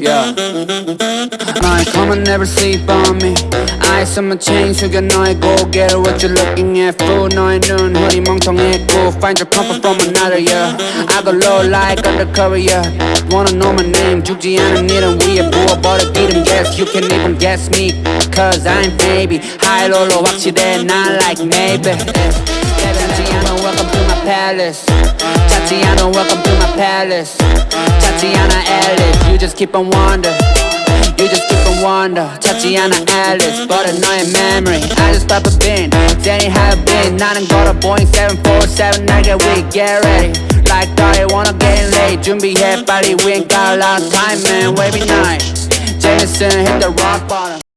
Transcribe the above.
Yeah. My come and never sleep on me. Eyes on my chain, 숙여 너의 고개를 What you looking at, fool? 너의 눈 허리 멍청했고 Find your comfort from another, yeah. I go low like undercover, yeah. Wanna know my name, 죽지 않은 일은 위에 부어버려 기 름 Yes, you can even guess me. Cause I'm baby. High low 확실해, not like maybe. Tatiana, welcome to my palace. Tatiana, welcome to my palace. Tatiana Alice, you just keep on wonder. You just keep on wonder. Tatiana Alice, but 너의 memory. I just pop a bin. Danny have been. 나는 걸어 Boeing 747 I get weak, get ready. Like I wanna get late. 준비해 빨리. We ain't got a lot of time, man. Wavy night. Jameson hit the rock bottom.